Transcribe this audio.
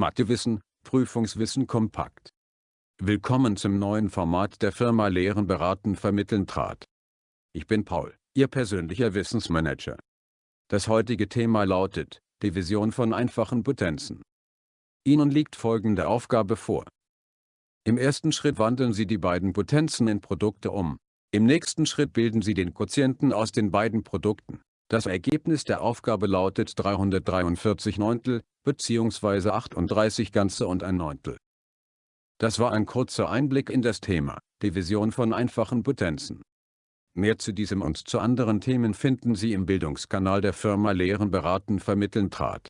Mathewissen, Prüfungswissen kompakt. Willkommen zum neuen Format der Firma Lehren beraten vermitteln trat. Ich bin Paul, Ihr persönlicher Wissensmanager. Das heutige Thema lautet, Division von einfachen Potenzen. Ihnen liegt folgende Aufgabe vor. Im ersten Schritt wandeln Sie die beiden Potenzen in Produkte um. Im nächsten Schritt bilden Sie den Quotienten aus den beiden Produkten. Das Ergebnis der Aufgabe lautet 343 Neuntel, bzw. 38 Ganze und ein Neuntel. Das war ein kurzer Einblick in das Thema, Division von einfachen Potenzen. Mehr zu diesem und zu anderen Themen finden Sie im Bildungskanal der Firma Lehren beraten vermitteln trat.